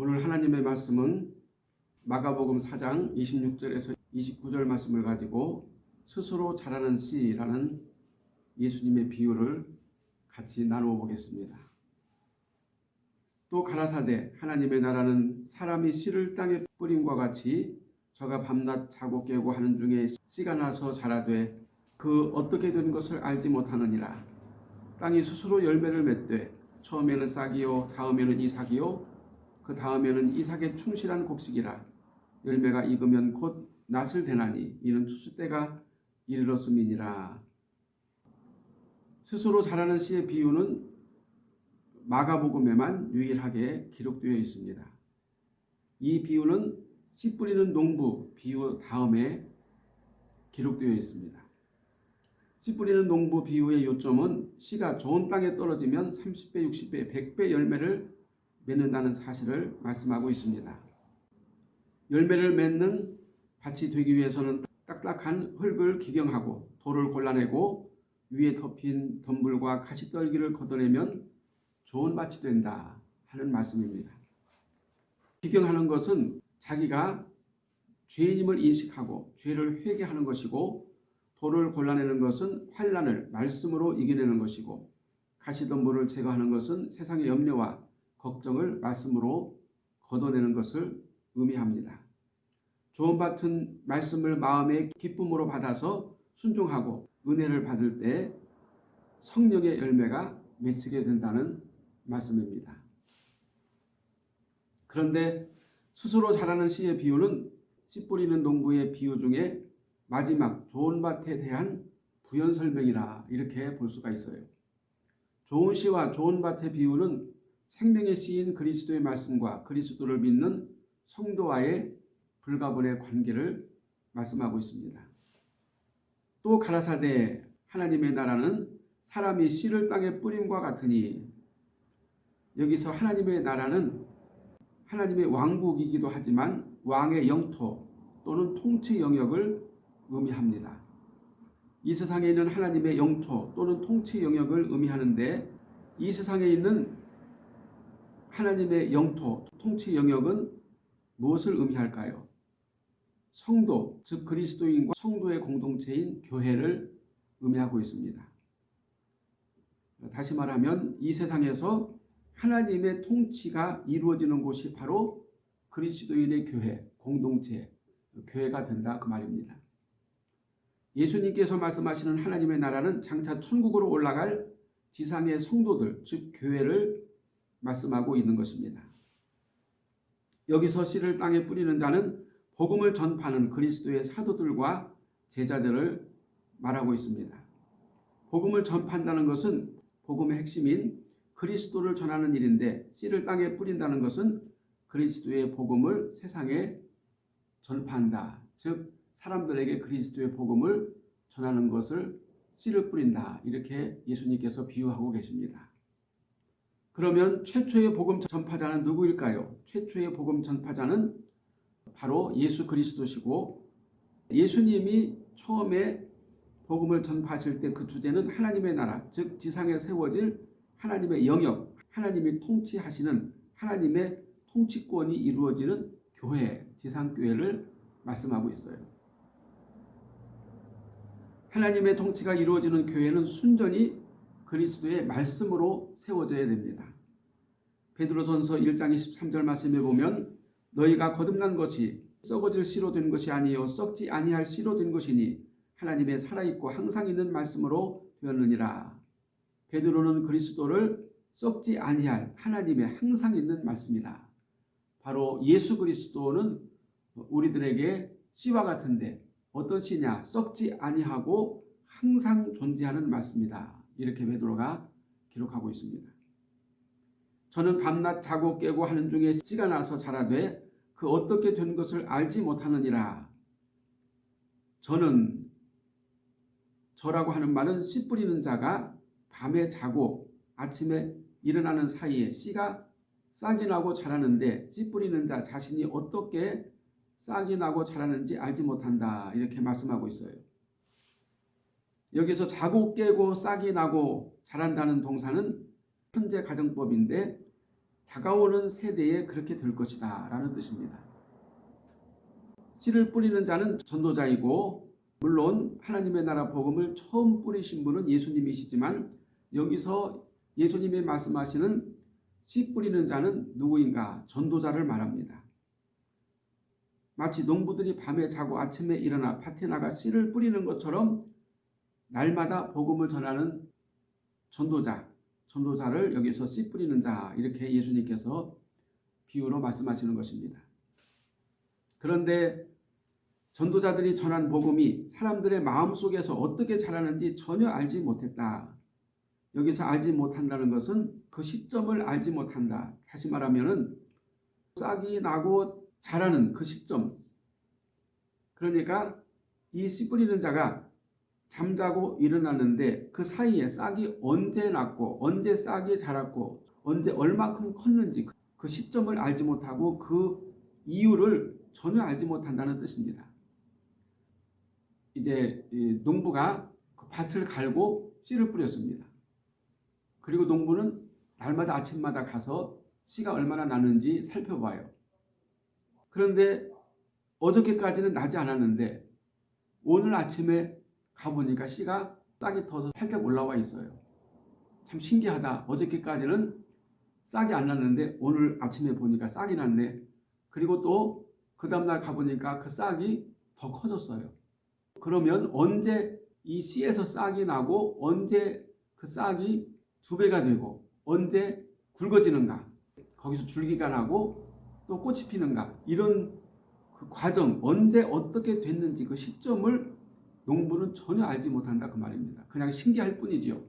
오늘 하나님의 말씀은 마가복음 4장 26절에서 29절 말씀을 가지고 스스로 자라는 씨라는 예수님의 비유를 같이 나누어 보겠습니다. 또 가라사대 하나님의 나라는 사람이 씨를 땅에 뿌림과 같이 저가 밤낮 자고 깨고 하는 중에 씨가 나서 자라되 그 어떻게 된 것을 알지 못하느니라. 땅이 스스로 열매를 맺되 처음에는 싹이요 다음에는 이삭이요 그 다음에는 이삭의 충실한 곡식이라 열매가 익으면 곧 낫을 대나니 이는 추수 때가 이르렀음이니라. 스스로 자라는 씨의 비유는 마가복음에만 유일하게 기록되어 있습니다. 이 비유는 씨 뿌리는 농부 비유 다음에 기록되어 있습니다. 씨 뿌리는 농부 비유의 요점은 씨가 좋은 땅에 떨어지면 30배, 60배, 100배 열매를 맺는다는 사실을 말씀하고 있습니다. 열매를 맺는 밭이 되기 위해서는 딱딱한 흙을 기경하고 돌을 골라내고 위에 덮인 덤불과 가시떨기를 걷어내면 좋은 밭이 된다 하는 말씀입니다. 기경하는 것은 자기가 죄인임을 인식하고 죄를 회개하는 것이고 돌을 골라내는 것은 환란을 말씀으로 이겨내는 것이고 가시덤불을 제거하는 것은 세상의 염려와 걱정을 말씀으로 걷어내는 것을 의미합니다. 밭은 말씀을 마음의 기쁨으로 받아서 순종하고 은혜를 받을 때 성령의 열매가 맺히게 된다는 말씀입니다. 그런데 스스로 자라는 씨의 비유는 씨 뿌리는 농부의 비유 중에 마지막 좋은 밭에 대한 부연 설명이라 이렇게 볼 수가 있어요. 좋은 씨와 좋은 밭의 비유는 생명의 씨인 그리스도의 말씀과 그리스도를 믿는 성도와의 불가분의 관계를 말씀하고 있습니다. 또 가라사대 하나님의 나라는 사람이 씨를 땅에 뿌림과 같으니 여기서 하나님의 나라는 하나님의 왕국이기도 하지만 왕의 영토 또는 통치 영역을 의미합니다. 이 세상에 있는 하나님의 영토 또는 통치 영역을 의미하는데 이 세상에 있는 하나님의 영토, 통치 영역은 무엇을 의미할까요? 성도, 즉 그리스도인과 성도의 공동체인 교회를 의미하고 있습니다. 다시 말하면 이 세상에서 하나님의 통치가 이루어지는 곳이 바로 그리스도인의 교회, 공동체, 교회가 된다 그 말입니다. 예수님께서 말씀하시는 하나님의 나라는 장차 천국으로 올라갈 지상의 성도들, 즉 교회를 말씀하고 있는 것입니다. 여기서 씨를 땅에 뿌리는 자는 복음을 전파하는 그리스도의 사도들과 제자들을 말하고 있습니다. 복음을 전파한다는 것은 복음의 핵심인 그리스도를 전하는 일인데 씨를 땅에 뿌린다는 것은 그리스도의 복음을 세상에 전파한다. 즉 사람들에게 그리스도의 복음을 전하는 것을 씨를 뿌린다. 이렇게 예수님께서 비유하고 계십니다. 그러면 최초의 복음 전파자는 누구일까요? 최초의 복음 전파자는 바로 예수 그리스도시고 예수님이 처음에 복음을 전파하실 때 그 주제는 하나님의 나라, 즉 지상에 세워질 하나님의 영역, 하나님이 통치하시는 하나님의 통치권이 이루어지는 교회, 지상교회를 말씀하고 있어요. 하나님의 통치가 이루어지는 교회는 순전히 그리스도의 말씀으로 세워져야 됩니다. 베드로전서 1장 23절 말씀에 보면 너희가 거듭난 것이 썩어질 씨로 된 것이 아니요 썩지 아니할 씨로 된 것이니 하나님의 살아있고 항상 있는 말씀으로 되었느니라. 베드로는 그리스도를 썩지 아니할 하나님의 항상 있는 말씀이다. 바로 예수 그리스도는 우리들에게 씨와 같은데 어떤 씨냐 썩지 아니하고 항상 존재하는 말씀이다. 이렇게 베드로가 기록하고 있습니다. 저는 밤낮 자고 깨고 하는 중에 씨가 나서 자라되 그 어떻게 된 것을 알지 못하느니라. 저는 저라고 하는 말은 씨 뿌리는 자가 밤에 자고 아침에 일어나는 사이에 씨가 싹이 나고 자라는데 씨 뿌리는 자 자신이 어떻게 싹이 나고 자라는지 알지 못한다. 이렇게 말씀하고 있어요. 여기서 자고 깨고 싹이 나고 자란다는 동사는 현재 가정법인데 다가오는 세대에 그렇게 될 것이다 라는 뜻입니다. 씨를 뿌리는 자는 전도자이고 물론 하나님의 나라 복음을 처음 뿌리신 분은 예수님이시지만 여기서 예수님이 말씀하시는 씨 뿌리는 자는 누구인가? 전도자를 말합니다. 마치 농부들이 밤에 자고 아침에 일어나 밭에 나가 씨를 뿌리는 것처럼 날마다 복음을 전하는 전도자, 전도자를 여기서 씨 뿌리는 자 이렇게 예수님께서 비유로 말씀하시는 것입니다. 그런데 전도자들이 전한 복음이 사람들의 마음속에서 어떻게 자라는지 전혀 알지 못했다. 여기서 알지 못한다는 것은 그 시점을 알지 못한다. 다시 말하면은 싹이 나고 자라는 그 시점. 그러니까 이 씨 뿌리는 자가 잠자고 일어났는데 그 사이에 싹이 언제 났고 언제 싹이 자랐고 언제 얼마큼 컸는지 그 시점을 알지 못하고 그 이유를 전혀 알지 못한다는 뜻입니다. 이제 농부가 그 밭을 갈고 씨를 뿌렸습니다. 그리고 농부는 날마다 아침마다 가서 씨가 얼마나 나는지 살펴봐요. 그런데 어저께까지는 나지 않았는데 오늘 아침에 가보니까 씨가 싹이 터서 살짝 올라와 있어요. 참 신기하다. 어저께까지는 싹이 안 났는데 오늘 아침에 보니까 싹이 났네. 그리고 또 그 다음날 가보니까 그 싹이 더 커졌어요. 그러면 언제 이 씨에서 싹이 나고 언제 그 싹이 두 배가 되고 언제 굵어지는가 거기서 줄기가 나고 또 꽃이 피는가 이런 그 과정 언제 어떻게 됐는지 그 시점을 농부는 전혀 알지 못한다 그 말입니다. 그냥 신기할 뿐이지요.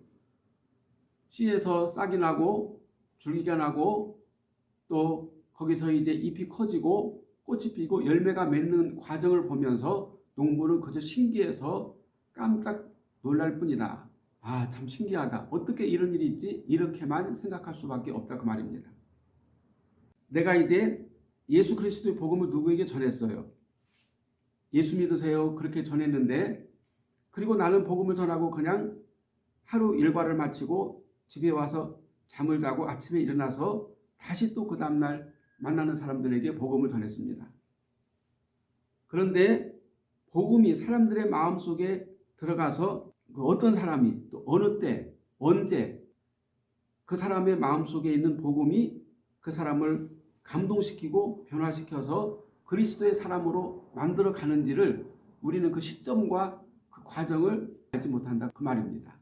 씨에서 싹이 나고 줄기가 나고 또 거기서 이제 잎이 커지고 꽃이 피고 열매가 맺는 과정을 보면서 농부는 그저 신기해서 깜짝 놀랄 뿐이다. 아, 참 신기하다. 어떻게 이런 일이 있지? 이렇게만 생각할 수밖에 없다 그 말입니다. 내가 이제 예수 그리스도의 복음을 누구에게 전했어요. 예수 믿으세요. 그렇게 전했는데 그리고 나는 복음을 전하고 그냥 하루 일과를 마치고 집에 와서 잠을 자고 아침에 일어나서 다시 또 그 다음날 만나는 사람들에게 복음을 전했습니다. 그런데 복음이 사람들의 마음속에 들어가서 그 어떤 사람이 또 어느 때 언제 그 사람의 마음속에 있는 복음이 그 사람을 감동시키고 변화시켜서 그리스도의 사람으로 만들어 가는지를 우리는 그 시점과 그 과정을 알지 못한다 그 말입니다.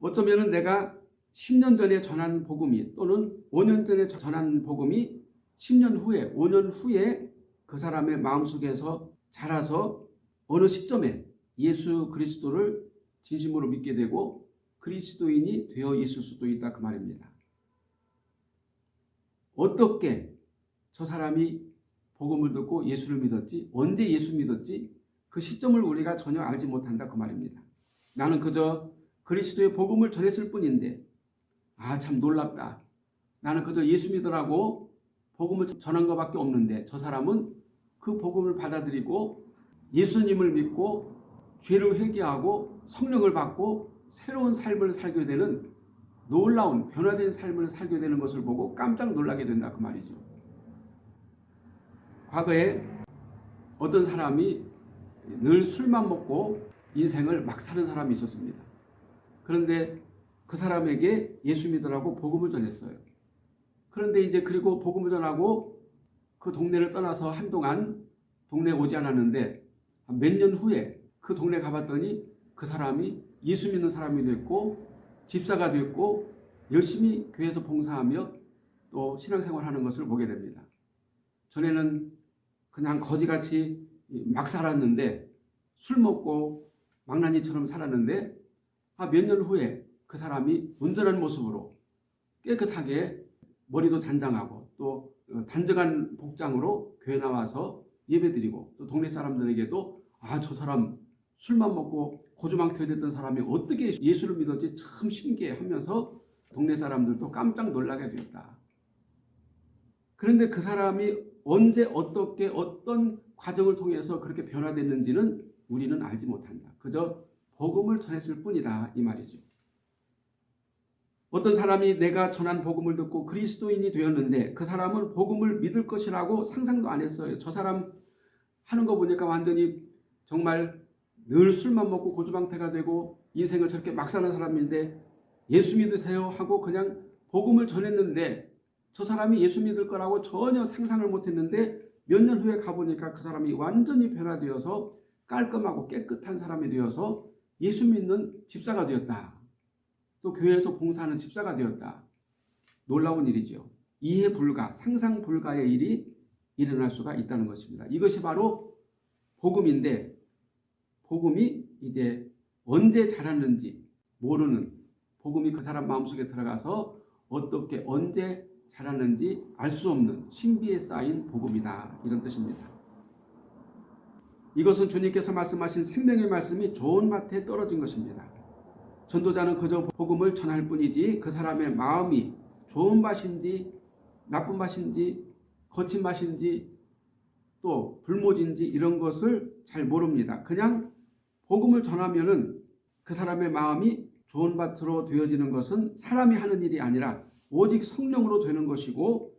어쩌면 내가 10년 전에 전한 복음이 또는 5년 전에 전한 복음이 10년 후에 5년 후에 그 사람의 마음속에서 자라서 어느 시점에 예수 그리스도를 진심으로 믿게 되고 그리스도인이 되어 있을 수도 있다 그 말입니다. 어떻게 저 사람이 복음을 듣고 예수를 믿었지? 언제 예수 믿었지? 그 시점을 우리가 전혀 알지 못한다 그 말입니다. 나는 그저 그리스도의 복음을 전했을 뿐인데 아 참 놀랍다. 나는 그저 예수 믿으라고 복음을 전한 것밖에 없는데 저 사람은 그 복음을 받아들이고 예수님을 믿고 죄를 회개하고 성령을 받고 새로운 삶을 살게 되는 놀라운 변화된 삶을 살게 되는 것을 보고 깜짝 놀라게 된다 그 말이죠. 과거에 어떤 사람이 늘 술만 먹고 인생을 막 사는 사람이 있었습니다. 그런데 그 사람에게 예수 믿으라고 복음을 전했어요. 그런데 이제 그리고 복음을 전하고 그 동네를 떠나서 한동안 동네에 오지 않았는데 몇 년 후에 그 동네 가봤더니 그 사람이 예수 믿는 사람이 됐고 집사가 됐고 열심히 교회에서 봉사하며 또 신앙생활하는 것을 보게 됩니다. 전에는 그냥 거지같이 막 살았는데 술 먹고 망나니처럼 살았는데 아, 몇 년 후에 그 사람이 온전한 모습으로 깨끗하게 머리도 단장하고 또 어, 단정한 복장으로 교회 나와서 예배드리고 또 동네 사람들에게도 아 저 사람 술만 먹고 고주망태 됐던 사람이 어떻게 예수를 믿었지 참 신기해 하면서 동네 사람들도 깜짝 놀라게 되었다. 그런데 그 사람이 언제 어떻게 어떤 과정을 통해서 그렇게 변화됐는지는 우리는 알지 못한다. 그저 복음을 전했을 뿐이다 이 말이죠. 어떤 사람이 내가 전한 복음을 듣고 그리스도인이 되었는데 그 사람은 복음을 믿을 것이라고 상상도 안 했어요. 저 사람 하는 거 보니까 완전히 정말 늘 술만 먹고 고주방태가 되고 인생을 저렇게 막 사는 사람인데 예수 믿으세요 하고 그냥 복음을 전했는데 저 사람이 예수 믿을 거라고 전혀 상상을 못했는데 몇 년 후에 가보니까 그 사람이 완전히 변화되어서 깔끔하고 깨끗한 사람이 되어서 예수 믿는 집사가 되었다. 또 교회에서 봉사하는 집사가 되었다. 놀라운 일이죠. 이해 불가, 상상 불가의 일이 일어날 수가 있다는 것입니다. 이것이 바로 복음인데 복음이 이제 언제 자랐는지 모르는 복음이 그 사람 마음속에 들어가서 어떻게 언제 자랐는지 알 수 없는 신비에 쌓인 복음이다. 이런 뜻입니다. 이것은 주님께서 말씀하신 생명의 말씀이 좋은 밭에 떨어진 것입니다. 전도자는 그저 복음을 전할 뿐이지 그 사람의 마음이 좋은 밭인지 나쁜 밭인지 거친 밭인지 또 불모진지 이런 것을 잘 모릅니다. 그냥 복음을 전하면 은 그 사람의 마음이 좋은 밭으로 되어지는 것은 사람이 하는 일이 아니라 오직 성령으로 되는 것이고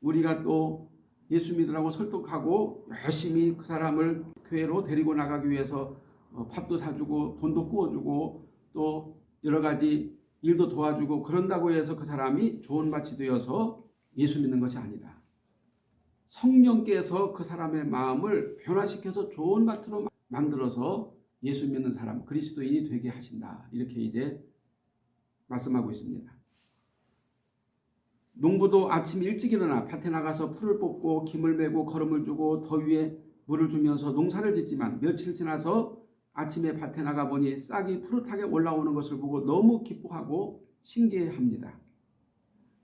우리가 또 예수 믿으라고 설득하고 열심히 그 사람을 교회로 데리고 나가기 위해서 어, 밥도 사주고 돈도 구워주고 또 여러 가지 일도 도와주고 그런다고 해서 그 사람이 좋은 밭이 되어서 예수 믿는 것이 아니다. 성령께서 그 사람의 마음을 변화시켜서 좋은 밭으로 만들어서 예수 믿는 사람, 그리스도인이 되게 하신다. 이렇게 이제 말씀하고 있습니다. 농부도 아침 일찍 일어나 밭에 나가서 풀을 뽑고 김을 메고 거름을 주고 더위에 물을 주면서 농사를 짓지만 며칠 지나서 아침에 밭에 나가 보니 싹이 푸릇하게 올라오는 것을 보고 너무 기뻐하고 신기해합니다.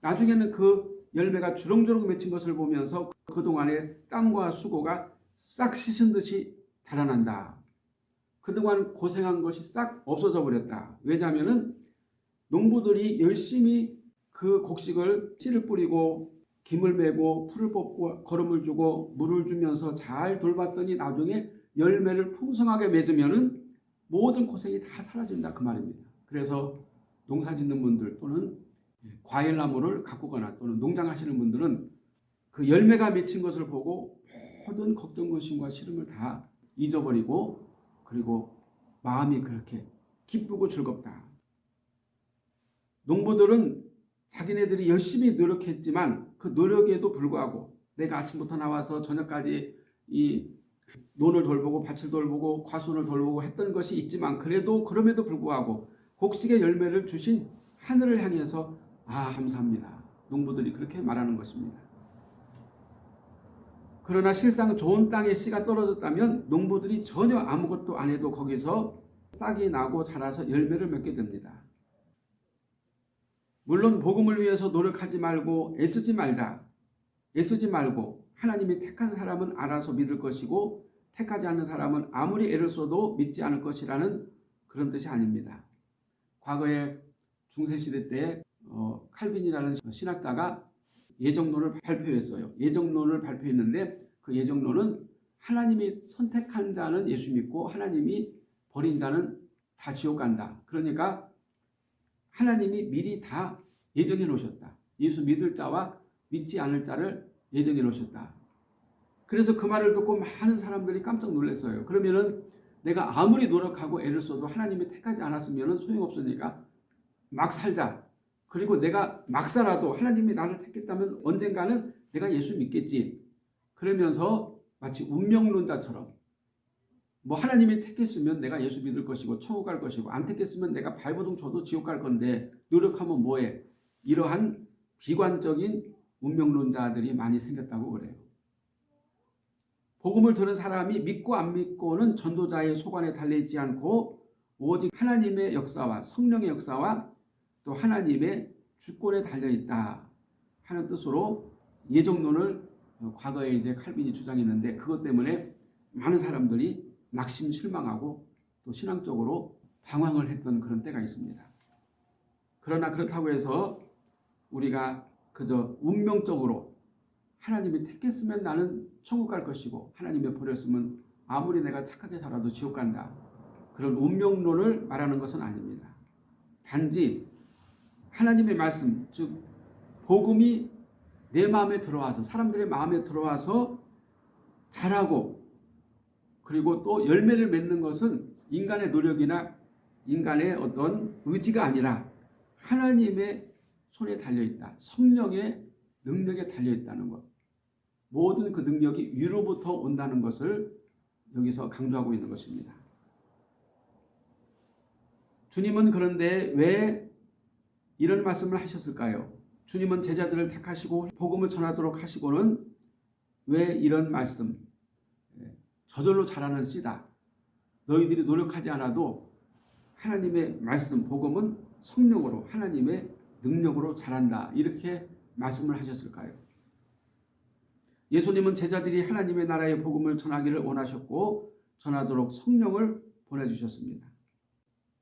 나중에는 그 열매가 주렁주렁 맺힌 것을 보면서 그동안의 땀과 수고가 싹 씻은 듯이 달아난다. 그동안 고생한 것이 싹 없어져 버렸다. 왜냐하면 농부들이 열심히 그 곡식을 씨를 뿌리고 김을 메고 풀을 뽑고 거름을 주고 물을 주면서 잘 돌봤더니 나중에 열매를 풍성하게 맺으면은 모든 고생이 다 사라진다 그 말입니다. 그래서 농사 짓는 분들 또는 과일나무를 가꾸거나 또는 농장하시는 분들은 그 열매가 맺힌 것을 보고 모든 걱정, 근심과 시름을 다 잊어버리고 그리고 마음이 그렇게 기쁘고 즐겁다. 농부들은 자기네들이 열심히 노력했지만 그 노력에도 불구하고 내가 아침부터 나와서 저녁까지 이 논을 돌보고 밭을 돌보고 과수를 돌보고 했던 것이 있지만 그래도 그럼에도 불구하고 곡식의 열매를 주신 하늘을 향해서 아 감사합니다. 농부들이 그렇게 말하는 것입니다. 그러나 실상 좋은 땅에 씨가 떨어졌다면 농부들이 전혀 아무것도 안 해도 거기서 싹이 나고 자라서 열매를 맺게 됩니다. 물론 복음을 위해서 노력하지 말고 애쓰지 말자. 애쓰지 말고 하나님이 택한 사람은 알아서 믿을 것이고 택하지 않는 사람은 아무리 애를 써도 믿지 않을 것이라는 그런 뜻이 아닙니다. 과거에 중세시대 때 어, 칼빈이라는 신학자가 예정론을 발표했어요. 예정론을 발표했는데 그 예정론은 하나님이 선택한 자는 예수 믿고 하나님이 버린 자는 다 지옥 간다. 그러니까 하나님이 미리 다 예정해 놓으셨다. 예수 믿을 자와 믿지 않을 자를 예정해 놓으셨다. 그래서 그 말을 듣고 많은 사람들이 깜짝 놀랐어요. 그러면은 내가 아무리 노력하고 애를 써도 하나님이 택하지 않았으면 소용없으니까 막 살자. 그리고 내가 막 살아도 하나님이 나를 택했다면 언젠가는 내가 예수 믿겠지. 그러면서 마치 운명론자처럼 뭐 하나님이 택했으면 내가 예수 믿을 것이고 천국 갈 것이고 안 택했으면 내가 발버둥 쳐도 지옥 갈 건데 노력하면 뭐해. 이러한 비관적인 운명론자들이 많이 생겼다고 그래요. 복음을 들은 사람이 믿고 안 믿고는 전도자의 소관에 달려있지 않고 오직 하나님의 역사와 성령의 역사와 또 하나님의 주권에 달려있다 하는 뜻으로 예정론을 과거에 이제 칼빈이 주장했는데 그것 때문에 많은 사람들이 낙심 실망하고 또 신앙적으로 방황을 했던 그런 때가 있습니다. 그러나 그렇다고 해서 우리가 그저 운명적으로 하나님이 택했으면 나는 천국 갈 것이고 하나님이 버렸으면 아무리 내가 착하게 살아도 지옥 간다. 그런 운명론을 말하는 것은 아닙니다. 단지 하나님의 말씀 즉 복음이 내 마음에 들어와서 사람들의 마음에 들어와서 자라고 그리고 또 열매를 맺는 것은 인간의 노력이나 인간의 어떤 의지가 아니라 하나님의 손에 달려있다. 성령의 능력에 달려있다는 것. 모든 그 능력이 위로부터 온다는 것을 여기서 강조하고 있는 것입니다. 주님은 그런데 왜 이런 말씀을 하셨을까요? 주님은 제자들을 택하시고 복음을 전하도록 하시고는 왜 이런 말씀 예, 저절로 자라는 씨다. 너희들이 노력하지 않아도 하나님의 말씀 복음은 성령으로 하나님의 능력으로 자란다. 이렇게 말씀을 하셨을까요? 예수님은 제자들이 하나님의 나라의 복음을 전하기를 원하셨고 전하도록 성령을 보내주셨습니다.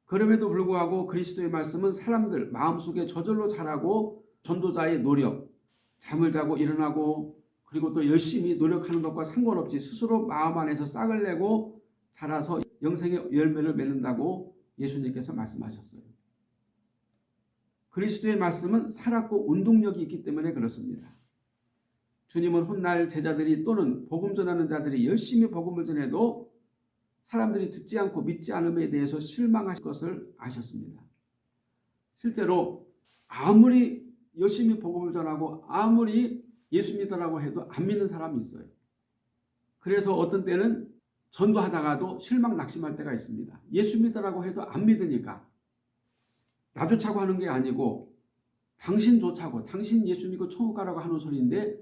그럼에도 불구하고 그리스도의 말씀은 사람들 마음속에 저절로 자라고 전도자의 노력, 잠을 자고 일어나고 그리고 또 열심히 노력하는 것과 상관없이 스스로 마음 안에서 싹을 내고 자라서 영생의 열매를 맺는다고 예수님께서 말씀하셨어요. 그리스도의 말씀은 살았고 운동력이 있기 때문에 그렇습니다. 주님은 훗날 제자들이 또는 복음 전하는 자들이 열심히 복음을 전해도 사람들이 듣지 않고 믿지 않음에 대해서 실망하실 것을 아셨습니다. 실제로 아무리 열심히 복음을 전하고 아무리 예수 믿으라고 해도 안 믿는 사람이 있어요. 그래서 어떤 때는 전도하다가도 실망 낙심할 때가 있습니다. 예수 믿으라고 해도 안 믿으니까 나조차고 하는 게 아니고 당신조차고 당신 예수 믿고 천국 가라고 하는 소리인데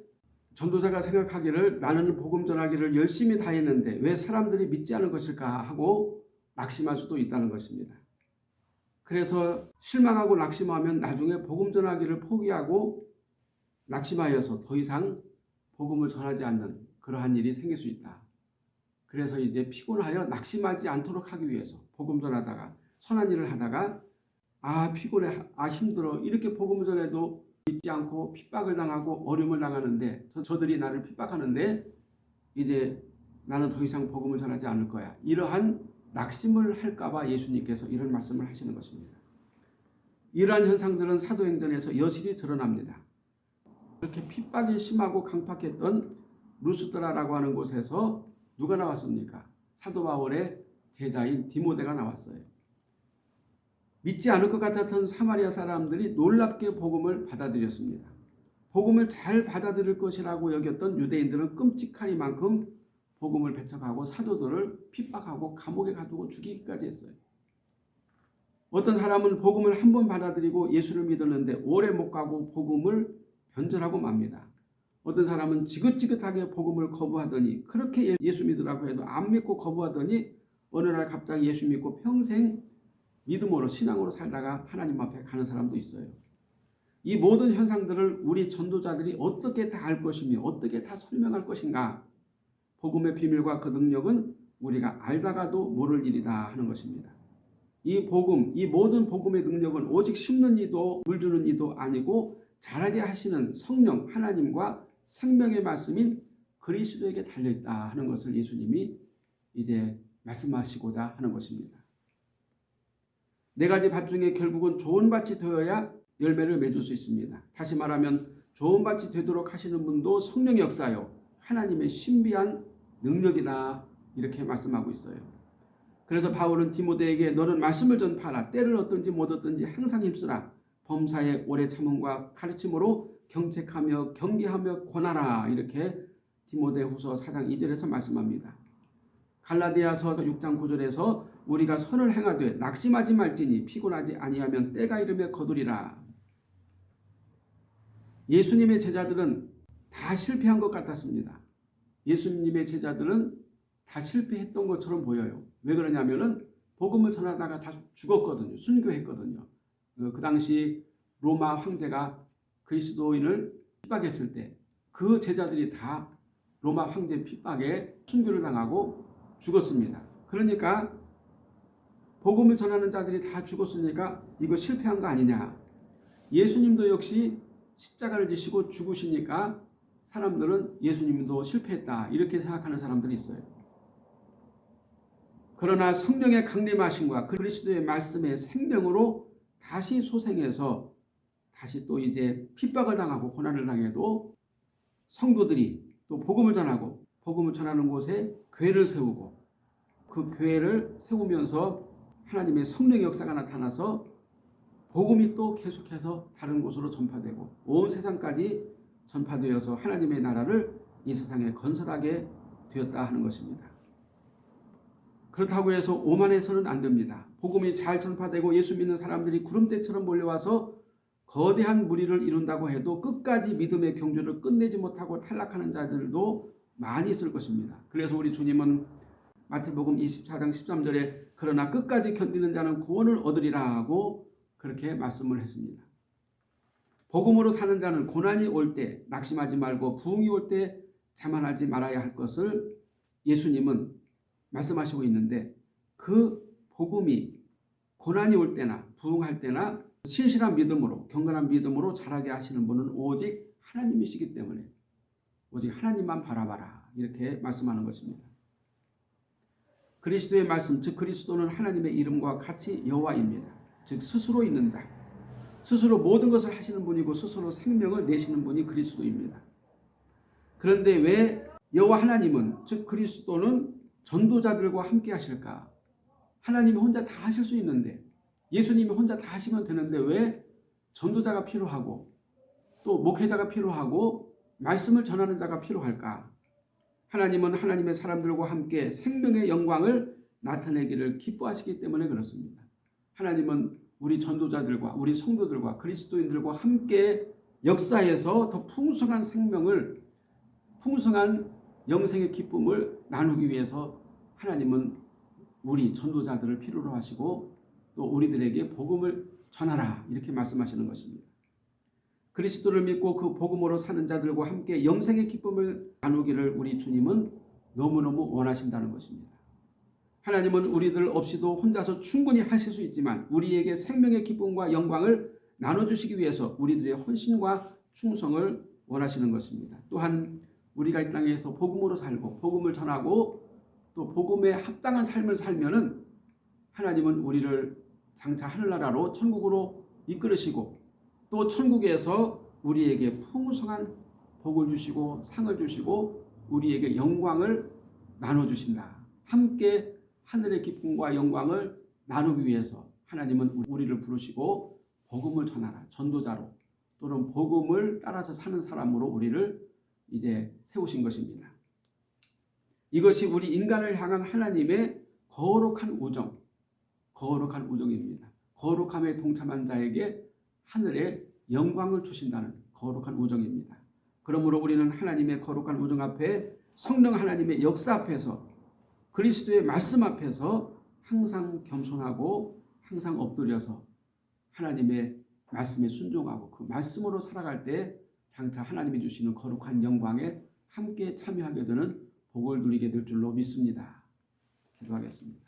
전도자가 생각하기를 나는 복음 전하기를 열심히 다 했는데 왜 사람들이 믿지 않을 것일까 하고 낙심할 수도 있다는 것입니다. 그래서 실망하고 낙심하면 나중에 복음 전하기를 포기하고 낙심하여서 더 이상 복음을 전하지 않는 그러한 일이 생길 수 있다. 그래서 이제 피곤하여 낙심하지 않도록 하기 위해서 복음 전하다가 선한 일을 하다가 아 피곤해 아 힘들어 이렇게 복음을 전해도 믿지 않고 핍박을 당하고 어려움을 당하는데 저, 들이 나를 핍박하는데 이제 나는 더 이상 복음을 전하지 않을 거야. 이러한 낙심을 할까봐 예수님께서 이런 말씀을 하시는 것입니다. 이러한 현상들은 사도행전에서 여실히 드러납니다. 그렇게 핍박이 심하고 강팍했던 루스드라라고 하는 곳에서 누가 나왔습니까? 사도 바울의 제자인 디모데가 나왔어요. 믿지 않을 것 같았던 사마리아 사람들이 놀랍게 복음을 받아들였습니다. 복음을 잘 받아들일 것이라고 여겼던 유대인들은 끔찍하니만큼 복음을 배척하고 사도들을 핍박하고 감옥에 가두고 죽이기까지 했어요. 어떤 사람은 복음을 한 번 받아들이고 예수를 믿었는데 오래 못 가고 복음을 변절하고 맙니다. 어떤 사람은 지긋지긋하게 복음을 거부하더니 그렇게 예, 예수 믿으라고 해도 안 믿고 거부하더니 어느 날 갑자기 예수 믿고 평생 믿음으로 신앙으로 살다가 하나님 앞에 가는 사람도 있어요. 이 모든 현상들을 우리 전도자들이 어떻게 다 알 것이며 어떻게 다 설명할 것인가 복음의 비밀과 그 능력은 우리가 알다가도 모를 일이다 하는 것입니다. 이 복음, 이 모든 복음의 능력은 오직 심는 이도 물 주는 이도 아니고 자라게 하시는 성령 하나님과 생명의 말씀인 그리스도에게 달려있다 하는 것을 예수님이 이제 말씀하시고자 하는 것입니다. 네 가지 밭 중에 결국은 좋은 밭이 되어야 열매를 맺을 수 있습니다. 다시 말하면 좋은 밭이 되도록 하시는 분도 성령의 역사요. 하나님의 신비한 능력이다 이렇게 말씀하고 있어요. 그래서 바울은 디모데에게 너는 말씀을 전파하라. 때를 얻든지 못 얻든지 항상 힘쓰라. 범사의 오래 참음과 가르침으로 경책하며 경계하며 권하라. 이렇게 디모데 후서 4장 2절에서 말씀합니다. 갈라디아서 6장 9절에서 우리가 선을 행하되 낙심하지 말지니 피곤하지 아니하면 때가 이르며 거두리라. 예수님의 제자들은 다 실패한 것 같았습니다. 예수님의 제자들은 다 실패했던 것처럼 보여요. 왜 그러냐면은 복음을 전하다가 다 죽었거든요. 순교했거든요. 그, 그 당시 로마 황제가 그리스도인을 핍박했을 때 그 제자들이 다 로마 황제 핍박에 순교를 당하고 죽었습니다. 그러니까 복음을 전하는 자들이 다 죽었으니까 이거 실패한 거 아니냐. 예수님도 역시 십자가를 지시고 죽으시니까 사람들은 예수님도 실패했다 이렇게 생각하는 사람들이 있어요. 그러나 성령의 강림하심과 그리스도의 말씀의 생명으로 다시 소생해서 다시 또 이제 핍박을 당하고 고난을 당해도 성도들이 또 복음을 전하고 복음을 전하는 곳에 교회를 세우고 그 교회를 세우면서 하나님의 성령의 역사가 나타나서 복음이 또 계속해서 다른 곳으로 전파되고 온 세상까지 전파되어서 하나님의 나라를 이 세상에 건설하게 되었다 하는 것입니다. 그렇다고 해서 오만해서는 안 됩니다. 복음이 잘 전파되고 예수 믿는 사람들이 구름대처럼 몰려와서 거대한 무리를 이룬다고 해도 끝까지 믿음의 경주를 끝내지 못하고 탈락하는 자들도 많이 있을 것입니다. 그래서 우리 주님은 마태복음 24장 13절에 그러나 끝까지 견디는 자는 구원을 얻으리라 하고 그렇게 말씀을 했습니다. 복음으로 사는 자는 고난이 올 때 낙심하지 말고 부흥이 올 때 자만하지 말아야 할 것을 예수님은 말씀하시고 있는데 그 복음이 고난이 올 때나 부흥할 때나 신실한 믿음으로 경건한 믿음으로 자라게 하시는 분은 오직 하나님이시기 때문에 오직 하나님만 바라봐라 이렇게 말씀하는 것입니다. 그리스도의 말씀 즉 그리스도는 하나님의 이름과 같이 여호와입니다. 즉 스스로 있는 자 스스로 모든 것을 하시는 분이고 스스로 생명을 내시는 분이 그리스도입니다. 그런데 왜 여호와 하나님은 즉 그리스도는 전도자들과 함께 하실까? 하나님이 혼자 다 하실 수 있는데 예수님이 혼자 다 하시면 되는데 왜 전도자가 필요하고 또 목회자가 필요하고 말씀을 전하는 자가 필요할까? 하나님은 하나님의 사람들과 함께 생명의 영광을 나타내기를 기뻐하시기 때문에 그렇습니다. 하나님은 우리 전도자들과 우리 성도들과 그리스도인들과 함께 역사에서 더 풍성한 생명을 풍성한 영생의 기쁨을 나누기 위해서 하나님은 우리 전도자들을 필요로 하시고 또 우리들에게 복음을 전하라 이렇게 말씀하시는 것입니다. 그리스도를 믿고 그 복음으로 사는 자들과 함께 영생의 기쁨을 나누기를 우리 주님은 너무너무 원하신다는 것입니다. 하나님은 우리들 없이도 혼자서 충분히 하실 수 있지만 우리에게 생명의 기쁨과 영광을 나눠주시기 위해서 우리들의 헌신과 충성을 원하시는 것입니다. 또한 우리가 이 땅에서 복음으로 살고 복음을 전하고 또 복음에 합당한 삶을 살면은 하나님은 우리를 장차 하늘나라로 천국으로 이끌으시고 또 천국에서 우리에게 풍성한 복을 주시고 상을 주시고 우리에게 영광을 나눠주신다. 함께 하늘의 기쁨과 영광을 나누기 위해서 하나님은 우리를 부르시고 복음을 전하라. 전도자로 또는 복음을 따라서 사는 사람으로 우리를 이제 세우신 것입니다. 이것이 우리 인간을 향한 하나님의 거룩한 우정, 거룩한 우정입니다. 거룩함에 동참한 자에게 하늘의 영광을 주신다는 거룩한 우정입니다. 그러므로 우리는 하나님의 거룩한 우정 앞에 성령 하나님의 역사 앞에서 그리스도의 말씀 앞에서 항상 겸손하고 항상 엎드려서 하나님의 말씀에 순종하고 그 말씀으로 살아갈 때 장차 하나님이 주시는 거룩한 영광에 함께 참여하게 되는 복을 누리게 될 줄로 믿습니다. 기도하겠습니다.